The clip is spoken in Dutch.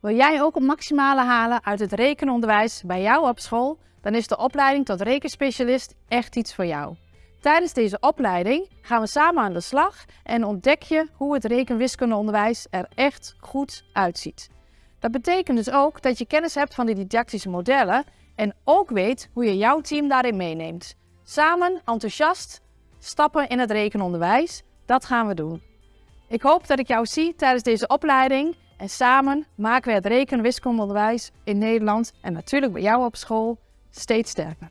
Wil jij ook het maximale halen uit het rekenonderwijs bij jou op school? Dan is de opleiding tot rekenspecialist echt iets voor jou. Tijdens deze opleiding gaan we samen aan de slag en ontdek je hoe het rekenwiskundeonderwijs er echt goed uitziet. Dat betekent dus ook dat je kennis hebt van de didactische modellen en ook weet hoe je jouw team daarin meeneemt. Samen enthousiast stappen in het rekenonderwijs, dat gaan we doen. Ik hoop dat ik jou zie tijdens deze opleiding en samen maken we het reken- wiskundeonderwijs in Nederland en natuurlijk bij jou op school steeds sterker.